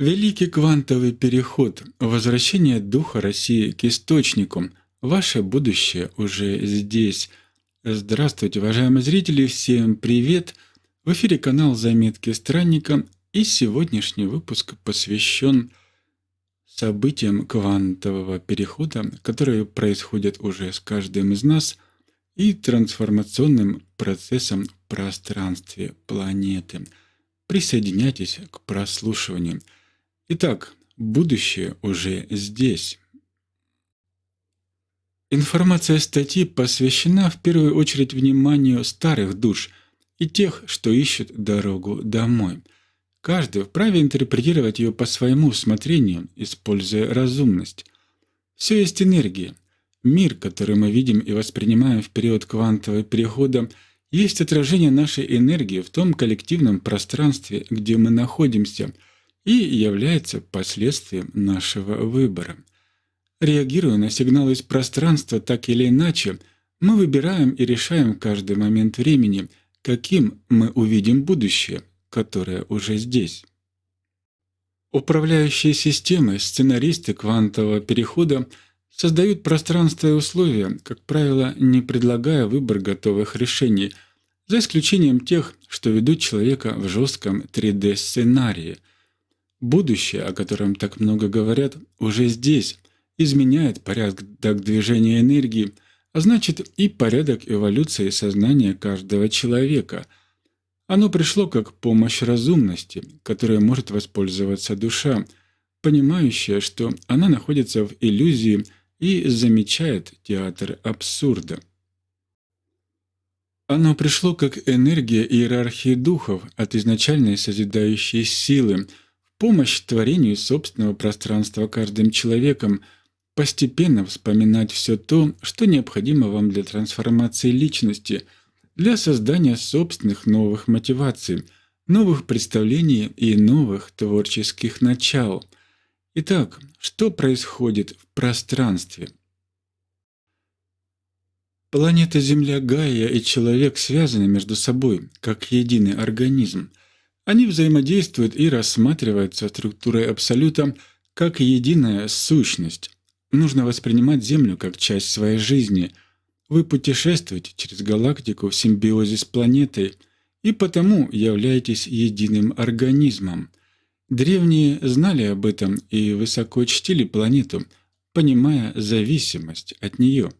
Великий квантовый переход, возвращение духа России к источнику. Ваше будущее уже здесь. Здравствуйте, уважаемые зрители, всем привет! В эфире канал «Заметки странника» и сегодняшний выпуск посвящен событиям квантового перехода, которые происходят уже с каждым из нас, и трансформационным процессам в пространстве планеты. Присоединяйтесь к прослушиванию – Итак, будущее уже здесь. Информация статьи посвящена в первую очередь вниманию старых душ и тех, что ищут дорогу домой. Каждый вправе интерпретировать ее по своему усмотрению, используя разумность. Все есть энергия. Мир, который мы видим и воспринимаем в период квантового перехода, есть отражение нашей энергии в том коллективном пространстве, где мы находимся – и является последствием нашего выбора. Реагируя на сигналы из пространства так или иначе, мы выбираем и решаем каждый момент времени, каким мы увидим будущее, которое уже здесь. Управляющие системы, сценаристы квантового перехода создают пространство и условия, как правило, не предлагая выбор готовых решений, за исключением тех, что ведут человека в жестком 3D-сценарии – Будущее, о котором так много говорят, уже здесь, изменяет порядок движения энергии, а значит и порядок эволюции сознания каждого человека. Оно пришло как помощь разумности, которой может воспользоваться душа, понимающая, что она находится в иллюзии и замечает театр абсурда. Оно пришло как энергия иерархии духов от изначальной созидающей силы – помощь творению собственного пространства каждым человеком, постепенно вспоминать все то, что необходимо вам для трансформации личности, для создания собственных новых мотиваций, новых представлений и новых творческих начал. Итак, что происходит в пространстве? Планета Земля Гайя и человек связаны между собой, как единый организм – они взаимодействуют и рассматриваются структурой Абсолюта как единая сущность. Нужно воспринимать Землю как часть своей жизни. Вы путешествуете через галактику в симбиозе с планетой и потому являетесь единым организмом. Древние знали об этом и высоко чтили планету, понимая зависимость от нее.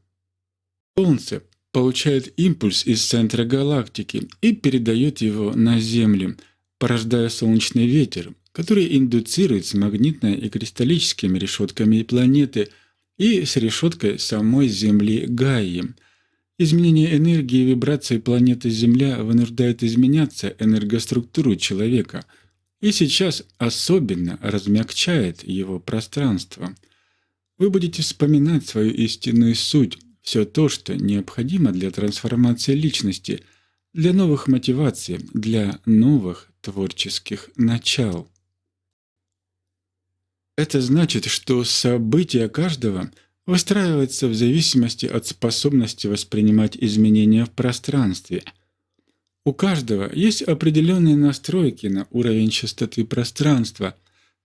Солнце получает импульс из центра галактики и передает его на Землю – порождая солнечный ветер, который индуцируется магнитно- и кристаллическими решетками планеты и с решеткой самой Земли Гаи. Изменение энергии и вибрации планеты Земля вынуждает изменяться энергоструктуру человека и сейчас особенно размягчает его пространство. Вы будете вспоминать свою истинную суть, все то, что необходимо для трансформации личности, для новых мотиваций, для новых творческих начал. Это значит, что события каждого выстраиваются в зависимости от способности воспринимать изменения в пространстве. У каждого есть определенные настройки на уровень частоты пространства,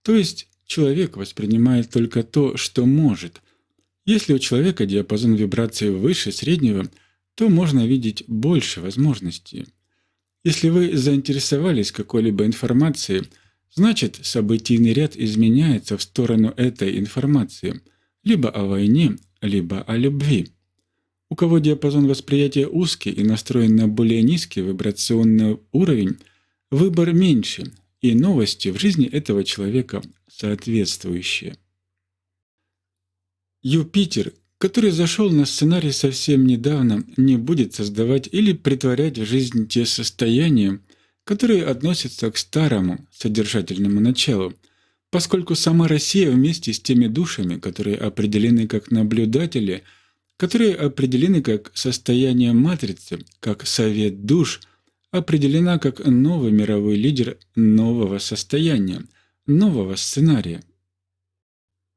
то есть человек воспринимает только то, что может. Если у человека диапазон вибраций выше среднего, то можно видеть больше возможностей. Если вы заинтересовались какой-либо информацией, значит событийный ряд изменяется в сторону этой информации, либо о войне, либо о любви. У кого диапазон восприятия узкий и настроен на более низкий вибрационный уровень, выбор меньше, и новости в жизни этого человека соответствующие. Юпитер который зашел на сценарий совсем недавно, не будет создавать или притворять в жизнь те состояния, которые относятся к старому содержательному началу, поскольку сама Россия вместе с теми душами, которые определены как наблюдатели, которые определены как состояние матрицы, как совет душ, определена как новый мировой лидер нового состояния, нового сценария.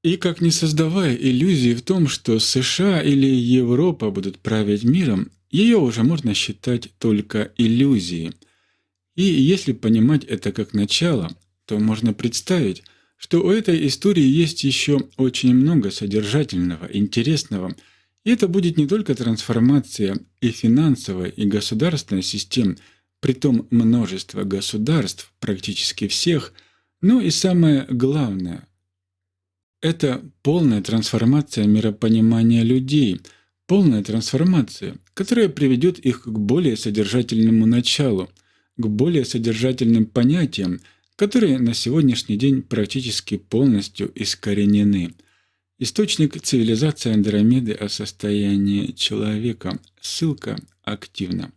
И как не создавая иллюзии в том, что США или Европа будут править миром, ее уже можно считать только иллюзией. И если понимать это как начало, то можно представить, что у этой истории есть еще очень много содержательного, интересного, и это будет не только трансформация и финансовой, и государственной систем, притом множество государств, практически всех, но и самое главное – это полная трансформация миропонимания людей, полная трансформация, которая приведет их к более содержательному началу, к более содержательным понятиям, которые на сегодняшний день практически полностью искоренены. Источник цивилизации Андромеды о состоянии человека. Ссылка активна.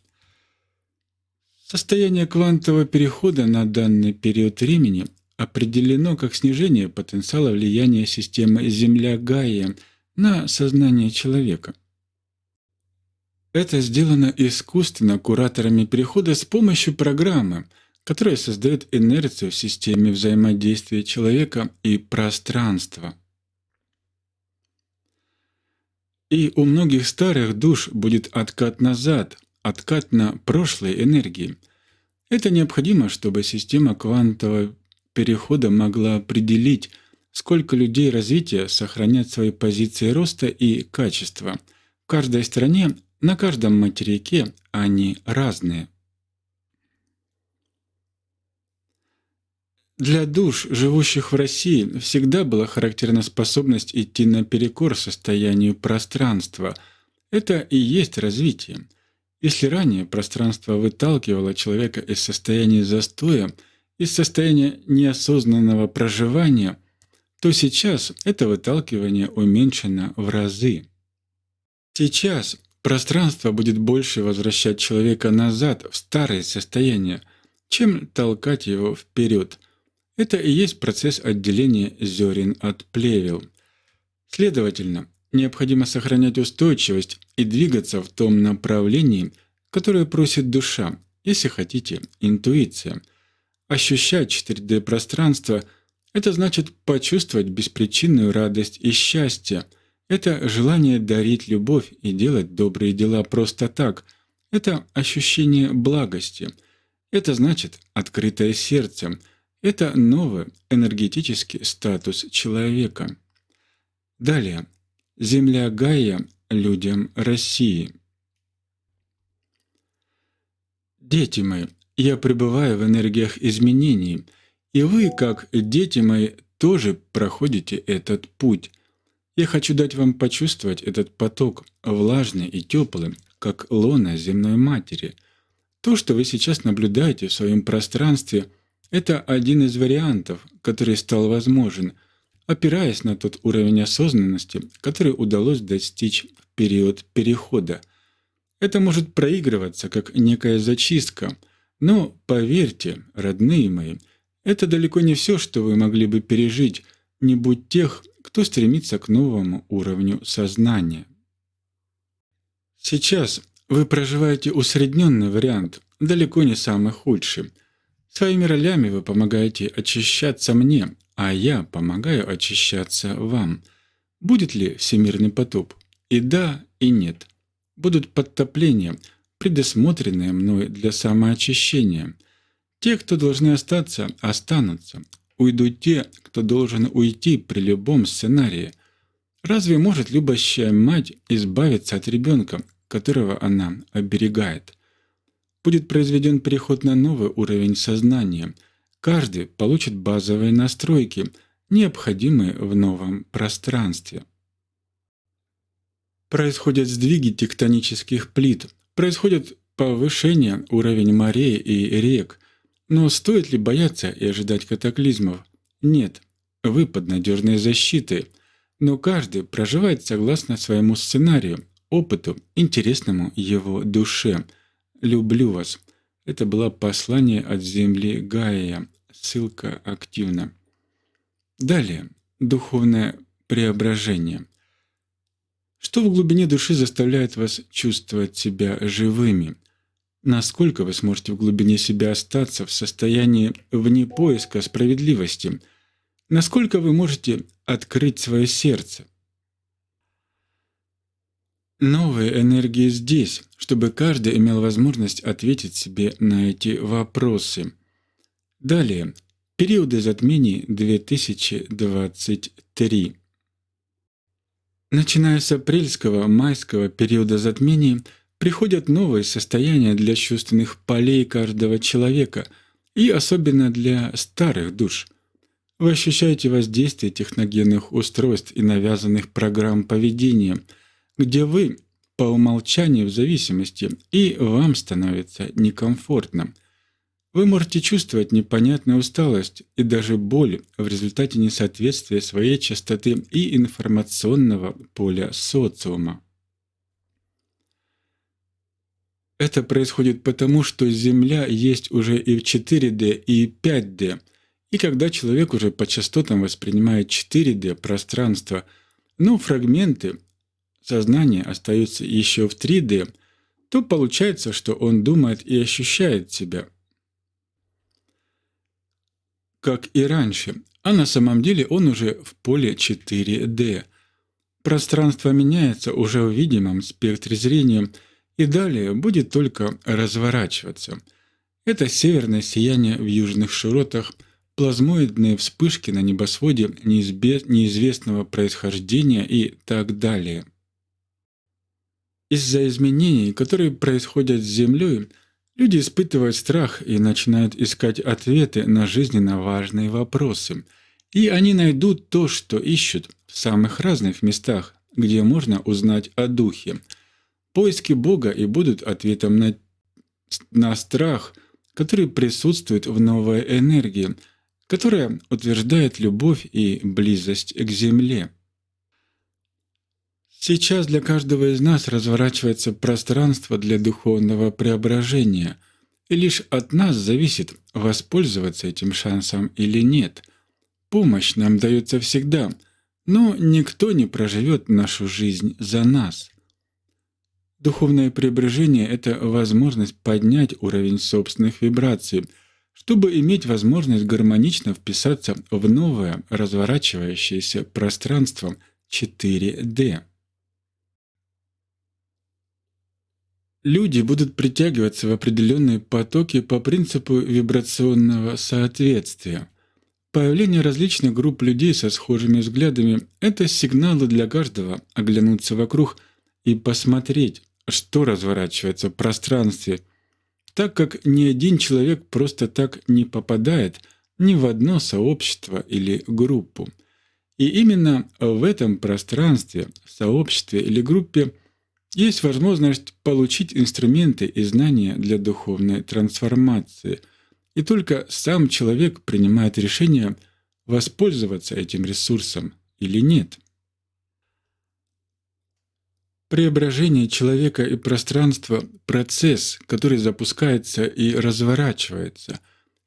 Состояние квантового перехода на данный период времени определено как снижение потенциала влияния системы Земля-Гайя на сознание человека. Это сделано искусственно кураторами перехода с помощью программы – которая создает инерцию в системе взаимодействия человека и пространства. И у многих старых душ будет откат назад, откат на прошлой энергии. Это необходимо, чтобы система квантового перехода могла определить, сколько людей развития сохранят свои позиции роста и качества. В каждой стране, на каждом материке они разные. Для душ, живущих в России, всегда была характерна способность идти наперекор состоянию пространства. Это и есть развитие. Если ранее пространство выталкивало человека из состояния застоя, из состояния неосознанного проживания, то сейчас это выталкивание уменьшено в разы. Сейчас пространство будет больше возвращать человека назад в старое состояние, чем толкать его вперед – это и есть процесс отделения зерен от плевел. Следовательно, необходимо сохранять устойчивость и двигаться в том направлении, которое просит душа, если хотите, интуиция. Ощущать 4D-пространство – это значит почувствовать беспричинную радость и счастье. Это желание дарить любовь и делать добрые дела просто так. Это ощущение благости. Это значит открытое сердце – это новый энергетический статус человека. Далее. Земля Гая людям России. Дети мои, я пребываю в энергиях изменений, и вы, как дети мои, тоже проходите этот путь. Я хочу дать вам почувствовать этот поток, влажный и теплый, как лона земной матери. То, что вы сейчас наблюдаете в своем пространстве – это один из вариантов, который стал возможен, опираясь на тот уровень осознанности, который удалось достичь в период перехода. Это может проигрываться как некая зачистка, но поверьте, родные мои, это далеко не все, что вы могли бы пережить, не будь тех, кто стремится к новому уровню сознания. Сейчас вы проживаете усредненный вариант, далеко не самый худший, Своими ролями вы помогаете очищаться мне, а я помогаю очищаться вам. Будет ли всемирный потоп? И да, и нет. Будут подтопления, предусмотренные мной для самоочищения. Те, кто должны остаться, останутся. Уйдут те, кто должен уйти при любом сценарии. Разве может любящая мать избавиться от ребенка, которого она оберегает? будет произведен переход на новый уровень сознания. Каждый получит базовые настройки, необходимые в новом пространстве. Происходят сдвиги тектонических плит, происходит повышение уровня морей и рек. Но стоит ли бояться и ожидать катаклизмов? Нет, вы под надежной защитой. Но каждый проживает согласно своему сценарию, опыту, интересному его душе – «Люблю вас». Это было послание от земли Гая. Ссылка активна. Далее. Духовное преображение. Что в глубине души заставляет вас чувствовать себя живыми? Насколько вы сможете в глубине себя остаться в состоянии вне поиска справедливости? Насколько вы можете открыть свое сердце? Новые энергии здесь, чтобы каждый имел возможность ответить себе на эти вопросы. Далее. Периоды затмений 2023 Начиная с апрельского, майского периода затмений приходят новые состояния для чувственных полей каждого человека и особенно для старых душ. Вы ощущаете воздействие техногенных устройств и навязанных программ поведения, где вы по умолчанию в зависимости, и вам становится некомфортно. Вы можете чувствовать непонятную усталость и даже боль в результате несоответствия своей частоты и информационного поля социума. Это происходит потому, что Земля есть уже и в 4D, и 5D, и когда человек уже по частотам воспринимает 4D пространство, но фрагменты сознания остаются еще в 3D, то получается, что он думает и ощущает себя как и раньше, а на самом деле он уже в поле 4D. Пространство меняется уже в видимом спектре зрения и далее будет только разворачиваться. Это северное сияние в южных широтах, плазмоидные вспышки на небосводе неизвестного происхождения и так далее. Из-за изменений, которые происходят с Землей, Люди испытывают страх и начинают искать ответы на жизненно важные вопросы. И они найдут то, что ищут в самых разных местах, где можно узнать о Духе. Поиски Бога и будут ответом на, на страх, который присутствует в новой энергии, которая утверждает любовь и близость к Земле. Сейчас для каждого из нас разворачивается пространство для духовного преображения, и лишь от нас зависит, воспользоваться этим шансом или нет. Помощь нам дается всегда, но никто не проживет нашу жизнь за нас. Духовное преображение — это возможность поднять уровень собственных вибраций, чтобы иметь возможность гармонично вписаться в новое разворачивающееся пространство 4D. Люди будут притягиваться в определенные потоки по принципу вибрационного соответствия. Появление различных групп людей со схожими взглядами — это сигналы для каждого оглянуться вокруг и посмотреть, что разворачивается в пространстве, так как ни один человек просто так не попадает ни в одно сообщество или группу. И именно в этом пространстве, сообществе или группе есть возможность получить инструменты и знания для духовной трансформации, и только сам человек принимает решение воспользоваться этим ресурсом или нет. Преображение человека и пространства — процесс, который запускается и разворачивается,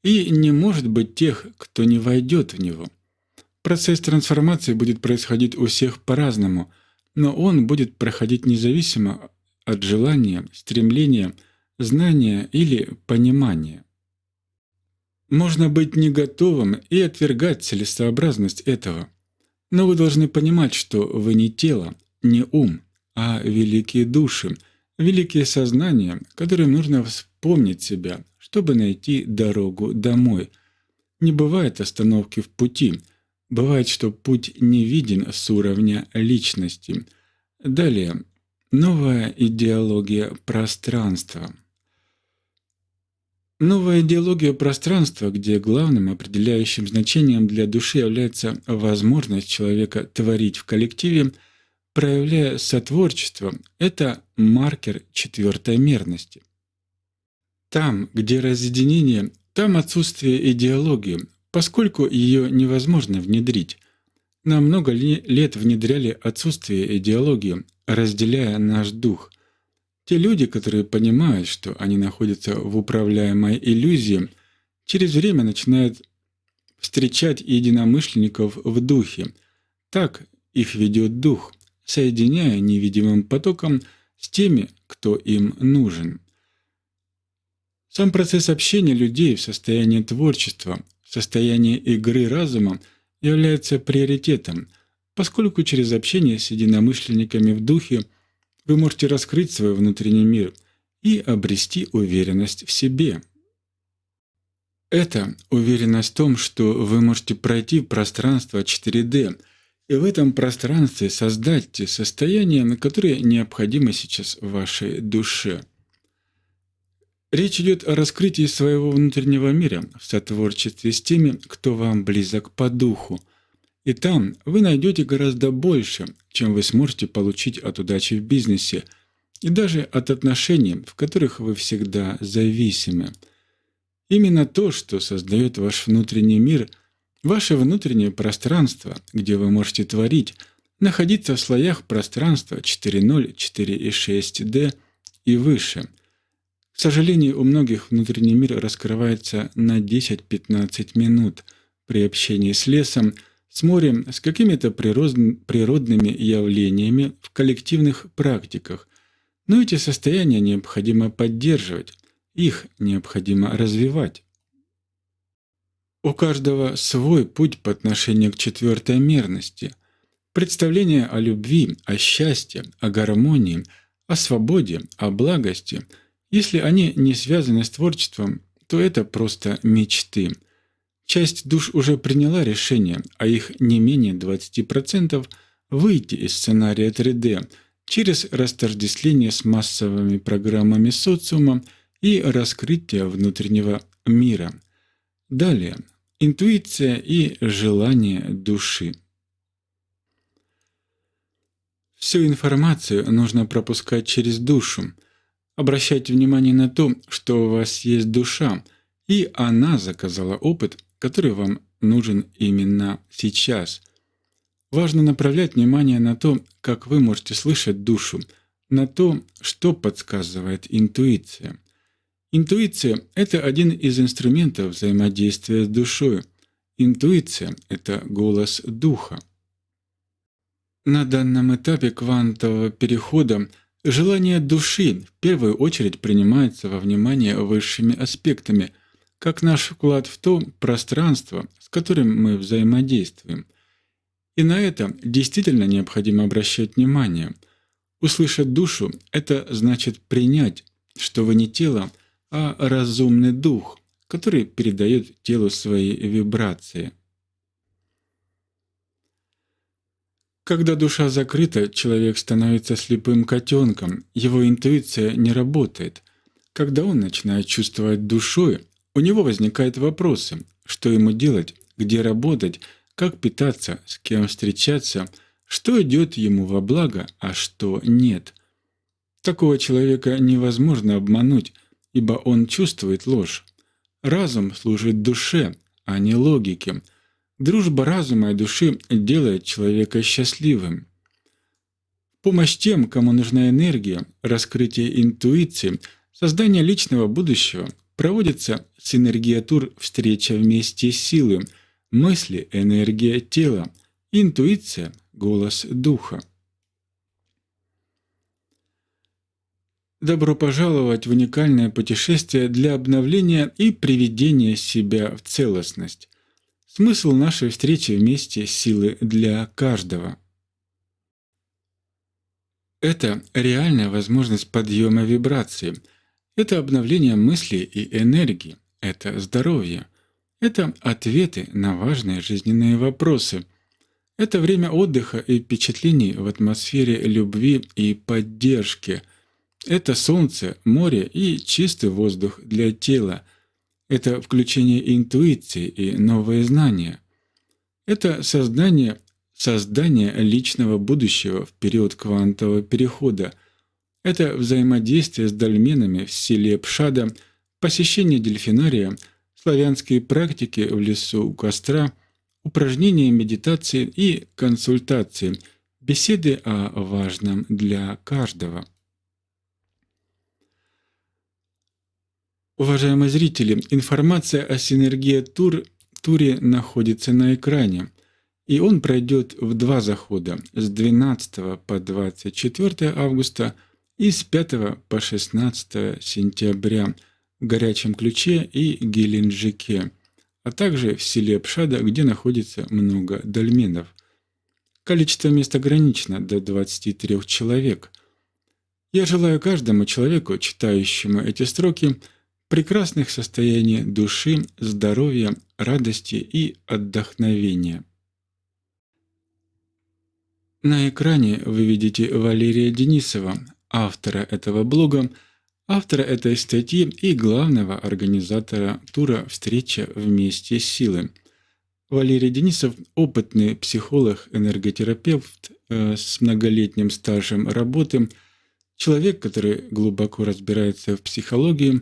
и не может быть тех, кто не войдет в него. Процесс трансформации будет происходить у всех по-разному — но он будет проходить независимо от желания, стремления, знания или понимания. Можно быть не готовым и отвергать целесообразность этого. Но вы должны понимать, что вы не тело, не ум, а великие души, великие сознания, которым нужно вспомнить себя, чтобы найти дорогу домой. Не бывает остановки в пути – Бывает, что путь не виден с уровня личности. Далее. Новая идеология пространства. Новая идеология пространства, где главным определяющим значением для души является возможность человека творить в коллективе, проявляя сотворчество, это маркер четвертой мерности. Там, где разъединение, там отсутствие идеологии, поскольку ее невозможно внедрить. Нам много лет внедряли отсутствие идеологии, разделяя наш дух. Те люди, которые понимают, что они находятся в управляемой иллюзии, через время начинают встречать единомышленников в духе. Так их ведет дух, соединяя невидимым потоком с теми, кто им нужен. Сам процесс общения людей в состоянии творчества Состояние игры разума является приоритетом, поскольку через общение с единомышленниками в духе вы можете раскрыть свой внутренний мир и обрести уверенность в себе. Это уверенность в том, что вы можете пройти в пространство 4D, и в этом пространстве создать те состояния, которые необходимы сейчас вашей душе. Речь идет о раскрытии своего внутреннего мира в сотворчестве с теми, кто вам близок по духу. И там вы найдете гораздо больше, чем вы сможете получить от удачи в бизнесе и даже от отношений, в которых вы всегда зависимы. Именно то, что создает ваш внутренний мир, ваше внутреннее пространство, где вы можете творить, находиться в слоях пространства 4.0, 4.6D и выше – к сожалению, у многих внутренний мир раскрывается на 10-15 минут при общении с лесом, с морем, с какими-то природными явлениями в коллективных практиках. Но эти состояния необходимо поддерживать, их необходимо развивать. У каждого свой путь по отношению к четвертой мерности. Представление о любви, о счастье, о гармонии, о свободе, о благости – если они не связаны с творчеством, то это просто мечты. Часть душ уже приняла решение, а их не менее 20% выйти из сценария 3D через растождествление с массовыми программами социума и раскрытие внутреннего мира. Далее. Интуиция и желание души. Всю информацию нужно пропускать через душу, Обращайте внимание на то, что у вас есть душа, и она заказала опыт, который вам нужен именно сейчас. Важно направлять внимание на то, как вы можете слышать душу, на то, что подсказывает интуиция. Интуиция – это один из инструментов взаимодействия с душой. Интуиция – это голос духа. На данном этапе квантового перехода – Желание души в первую очередь принимается во внимание высшими аспектами, как наш вклад в то пространство, с которым мы взаимодействуем. И на это действительно необходимо обращать внимание. Услышать душу – это значит принять, что вы не тело, а разумный дух, который передает телу свои вибрации. Когда душа закрыта, человек становится слепым котенком, его интуиция не работает. Когда он начинает чувствовать душой, у него возникают вопросы, что ему делать, где работать, как питаться, с кем встречаться, что идет ему во благо, а что нет. Такого человека невозможно обмануть, ибо он чувствует ложь. Разум служит душе, а не логике – Дружба разума и души делает человека счастливым. Помощь тем, кому нужна энергия, раскрытие интуиции, создание личного будущего проводится синергиатур встреча вместе силы, мысли, энергия тела, интуиция, голос духа. Добро пожаловать в уникальное путешествие для обновления и приведения себя в целостность. Смысл нашей встречи вместе – силы для каждого. Это реальная возможность подъема вибрации. Это обновление мысли и энергии. Это здоровье. Это ответы на важные жизненные вопросы. Это время отдыха и впечатлений в атмосфере любви и поддержки. Это солнце, море и чистый воздух для тела – это включение интуиции и новые знания. Это создание, создание личного будущего в период квантового перехода. Это взаимодействие с дольменами в селе Пшада, посещение дельфинария, славянские практики в лесу у костра, упражнения медитации и консультации, беседы о важном для каждого. Уважаемые зрители, информация о синергии тур, туре находится на экране, и он пройдет в два захода с 12 по 24 августа и с 5 по 16 сентября в Горячем Ключе и Геленджике, а также в селе Пшада, где находится много дольменов. Количество мест ограничено до 23 человек. Я желаю каждому человеку, читающему эти строки, прекрасных состояний души, здоровья, радости и отдохновения. На экране вы видите Валерия Денисова, автора этого блога, автора этой статьи и главного организатора тура «Встреча вместе с силой». Валерий Денисов – опытный психолог, энерготерапевт э, с многолетним стажем работы, человек, который глубоко разбирается в психологии,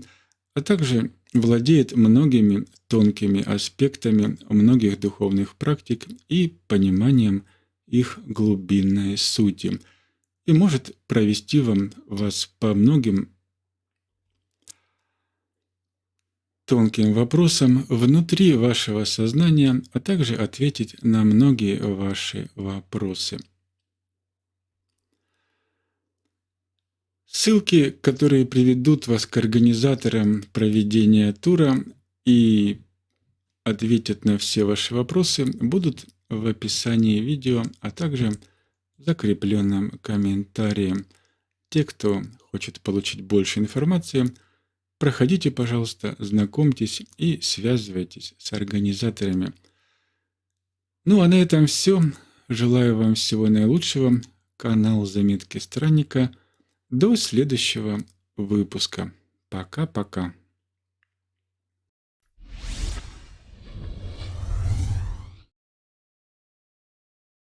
а также владеет многими тонкими аспектами многих духовных практик и пониманием их глубинной сути, и может провести вам вас по многим тонким вопросам внутри вашего сознания, а также ответить на многие ваши вопросы. Ссылки, которые приведут вас к организаторам проведения тура и ответят на все ваши вопросы, будут в описании видео, а также в закрепленном комментарии. Те, кто хочет получить больше информации – Проходите, пожалуйста, знакомьтесь и связывайтесь с организаторами. Ну а на этом все. Желаю вам всего наилучшего. Канал Заметки Странника. До следующего выпуска. Пока-пока.